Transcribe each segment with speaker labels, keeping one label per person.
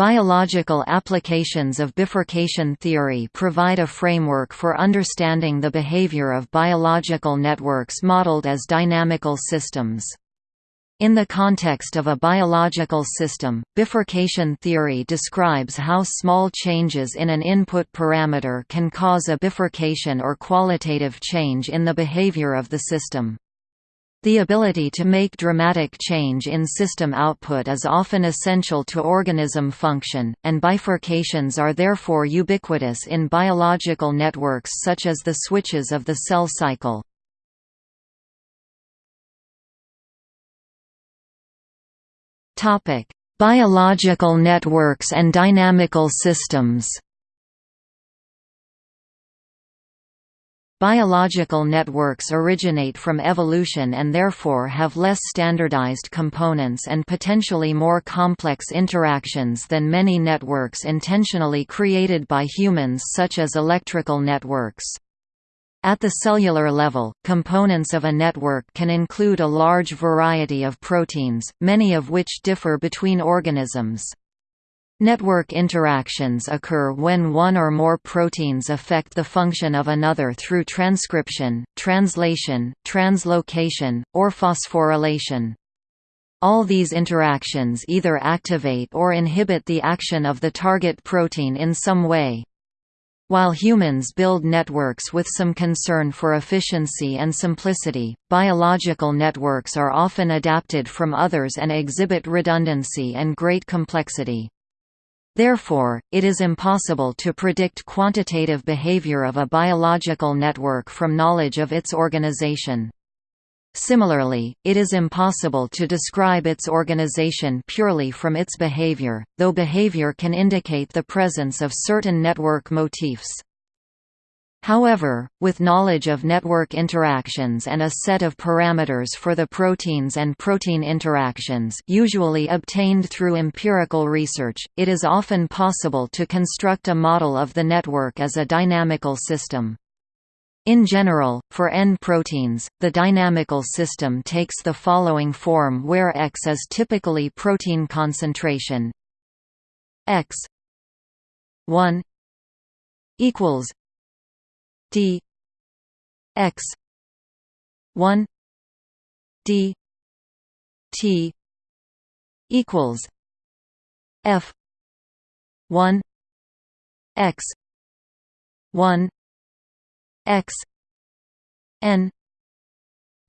Speaker 1: Biological applications of bifurcation theory provide a framework for understanding the behavior of biological networks modeled as dynamical systems. In the context of a biological system, bifurcation theory describes how small changes in an input parameter can cause a bifurcation or qualitative change in the behavior of the system. The ability to make dramatic change in system output is often essential to organism function, and bifurcations are therefore ubiquitous in biological networks such as the switches of the cell cycle. Biological networks and dynamical systems. Biological networks originate from evolution and therefore have less standardized components and potentially more complex interactions than many networks intentionally created by humans such as electrical networks. At the cellular level, components of a network can include a large variety of proteins, many of which differ between organisms. Network interactions occur when one or more proteins affect the function of another through transcription, translation, translocation, or phosphorylation. All these interactions either activate or inhibit the action of the target protein in some way. While humans build networks with some concern for efficiency and simplicity, biological networks are often adapted from others and exhibit redundancy and great complexity. Therefore, it is impossible to predict quantitative behavior of a biological network from knowledge of its organization. Similarly, it is impossible to describe its organization purely from its behavior, though behavior can indicate the presence of certain network motifs. However, with knowledge of network interactions and a set of parameters for the proteins and protein interactions usually obtained through empirical research, it is often possible to construct a model of the network as a dynamical system. In general, for N proteins, the dynamical system takes the following form where X is typically protein concentration X 1 equals D X 1 D T equals F 1 X 1 x n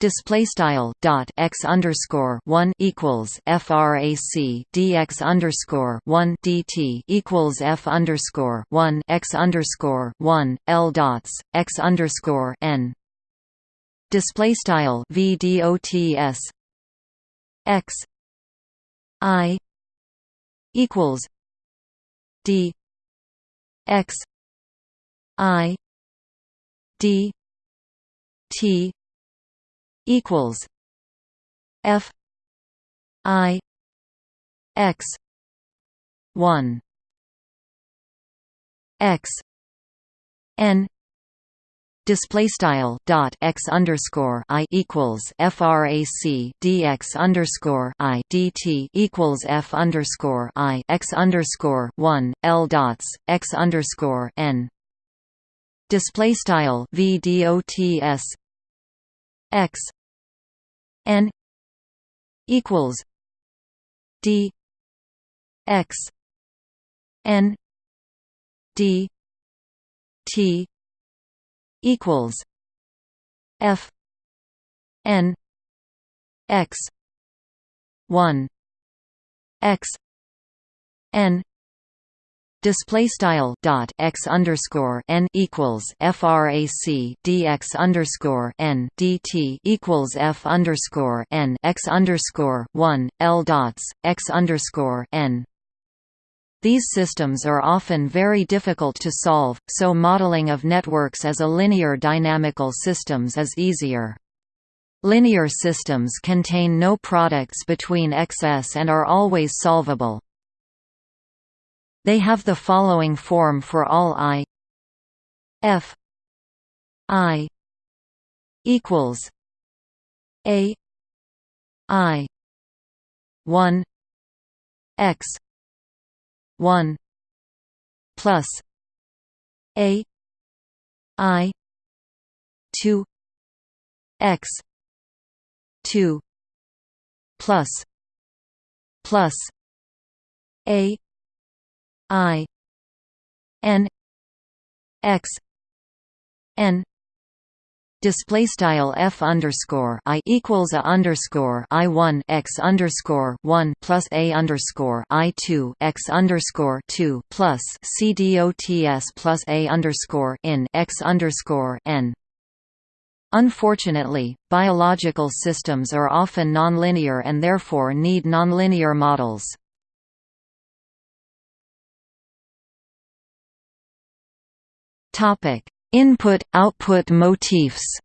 Speaker 1: display style dot x underscore one equals frac dx underscore one dt equals f underscore one x underscore one l dots x underscore n. Display style v dots x i equals d x i d t equals f i x 1 x n display style dot x underscore i equals frac dx underscore i dt equals f underscore i x underscore one l dots x underscore n display style v dots x n equals d x n d t equals f n x 1 x n display style dot x underscore n equals frac dx underscore n dt equals f underscore n x underscore one l dots x underscore n. These systems are often very difficult to solve, so modeling of networks as a linear dynamical systems is easier. Linear systems contain no products between xs and are always solvable. They have the following form for all i. F. I. equals a. I. 1 x. 1 plus a. I. 2 x. 2 plus. Plus a i n x n display style f underscore i equals a underscore i one x underscore one plus a underscore i two x underscore two plus c dots plus a underscore in x underscore n. Unfortunately, biological systems are often nonlinear and therefore need nonlinear models. Topic Input-output motifs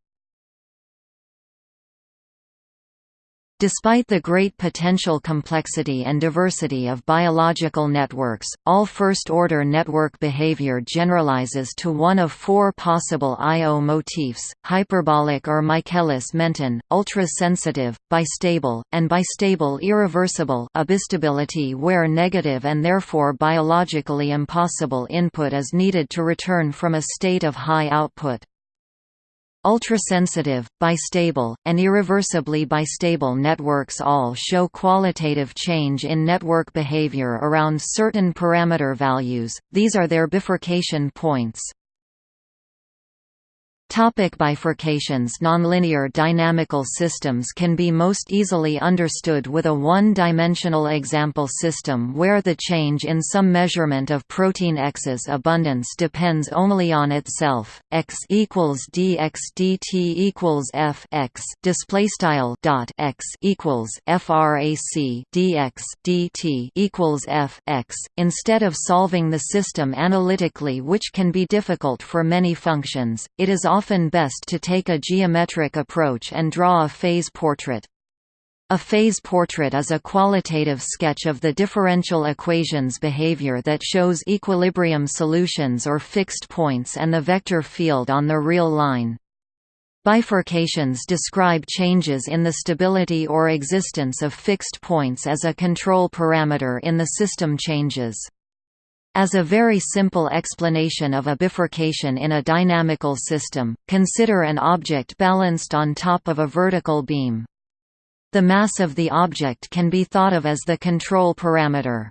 Speaker 1: Despite the great potential complexity and diversity of biological networks, all first-order network behavior generalizes to one of four possible I-O motifs, hyperbolic or Michaelis-Menten, ultra-sensitive, bistable, and bistable irreversible abistability where negative and therefore biologically impossible input is needed to return from a state of high output. Ultrasensitive, bistable, and irreversibly bistable networks all show qualitative change in network behavior around certain parameter values, these are their bifurcation points. Topic bifurcations Nonlinear dynamical systems can be most easily understood with a one-dimensional example system where the change in some measurement of protein X's abundance depends only on itself. X equals dx dt equals f x display style dot x equals frac dx dt equals f x. Instead of solving the system analytically, which can be difficult for many functions, it is often best to take a geometric approach and draw a phase portrait. A phase portrait is a qualitative sketch of the differential equation's behavior that shows equilibrium solutions or fixed points and the vector field on the real line. Bifurcations describe changes in the stability or existence of fixed points as a control parameter in the system changes. As a very simple explanation of a bifurcation in a dynamical system, consider an object balanced on top of a vertical beam. The mass of the object can be thought of as the control parameter.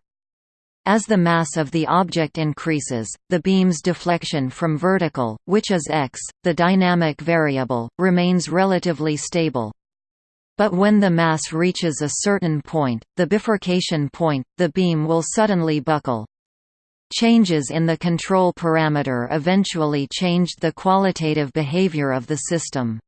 Speaker 1: As the mass of the object increases, the beam's deflection from vertical, which is x, the dynamic variable, remains relatively stable. But when the mass reaches a certain point, the bifurcation point, the beam will suddenly buckle. Changes in the control parameter eventually changed the qualitative behavior of the system.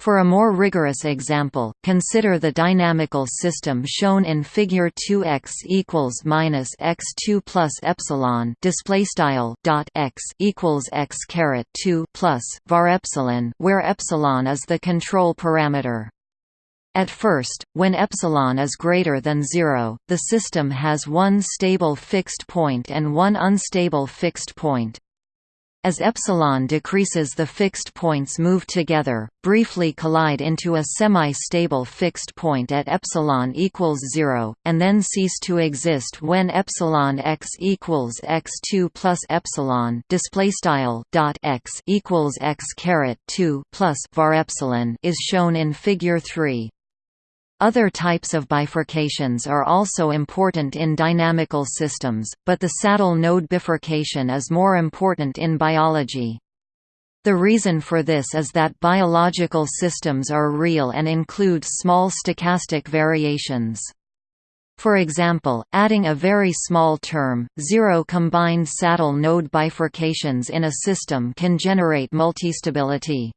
Speaker 1: For a more rigorous example, consider the dynamical system shown in Figure 2x equals minus x2 plus epsilon display style dot x equals x caret 2 plus var epsilon, where epsilon is the control parameter. At first, when epsilon is greater than zero, the system has one stable fixed point and one unstable fixed point. As epsilon decreases the fixed points move together, briefly collide into a semi-stable fixed point at epsilon equals 0, and then cease to exist when epsilon x equals x2 plus epsilon display dot x equals x caret 2 plus var epsilon is shown in figure 3. Other types of bifurcations are also important in dynamical systems, but the saddle node bifurcation is more important in biology. The reason for this is that biological systems are real and include small stochastic variations. For example, adding a very small term, zero combined saddle node bifurcations in a system can generate multistability.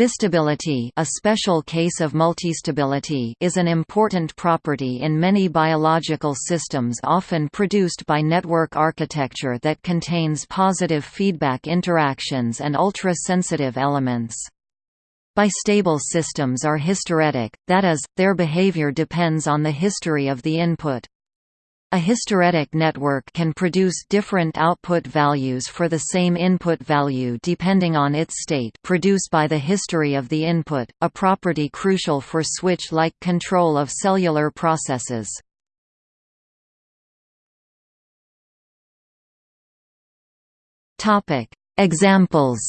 Speaker 1: Bistability a special case of multistability is an important property in many biological systems often produced by network architecture that contains positive feedback interactions and ultra-sensitive elements. Bistable systems are hysteretic, that is, their behavior depends on the history of the input. A hysteretic network can produce different output values for the same input value depending on its state produced by the history of the input, a property crucial for switch-like control of cellular processes. Examples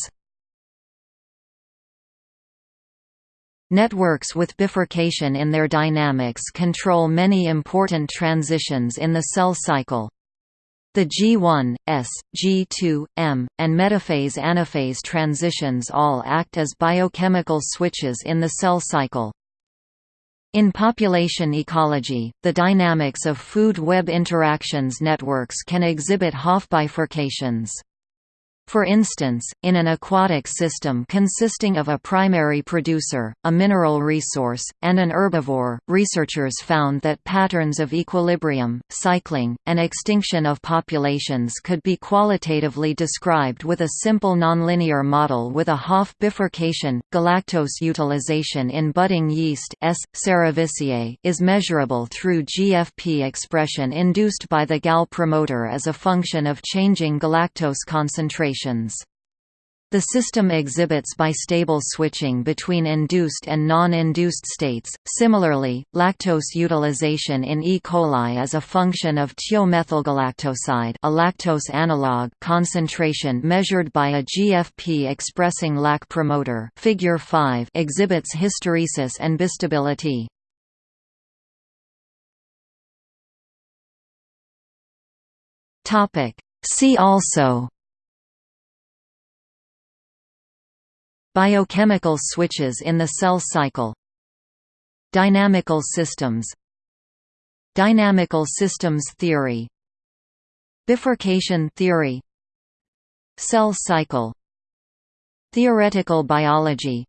Speaker 1: Networks with bifurcation in their dynamics control many important transitions in the cell cycle. The G1, S, G2, M, and metaphase-anaphase transitions all act as biochemical switches in the cell cycle. In population ecology, the dynamics of food-web interactions networks can exhibit Hopf bifurcations. For instance, in an aquatic system consisting of a primary producer, a mineral resource, and an herbivore, researchers found that patterns of equilibrium, cycling, and extinction of populations could be qualitatively described with a simple nonlinear model with a Hopf bifurcation. Galactose utilization in budding yeast S. cerevisiae is measurable through GFP expression induced by the GAL promoter as a function of changing galactose concentration the system exhibits bistable switching between induced and non-induced states. Similarly, lactose utilization in E. coli is a function of thiomethylgalactoside, a lactose analog, concentration measured by a GFP-expressing lac promoter. Figure 5 exhibits hysteresis and bistability. Topic: See also Biochemical switches in the cell cycle. Dynamical systems. Dynamical systems theory. Bifurcation theory. Cell cycle. Theoretical biology.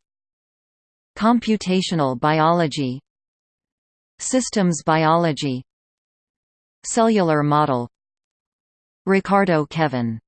Speaker 1: Computational biology. Systems biology. Cellular model. Ricardo Kevin